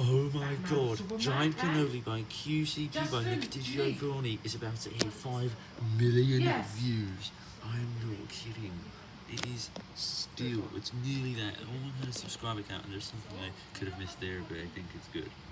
Oh my god, Giant? Cannoli by QCP by Justin, is about to hit 5 million Yes. views. I'm not kidding. It is still, it's nearly that. I only had a subscriber count and there's something I could have missed there, but I think it's good.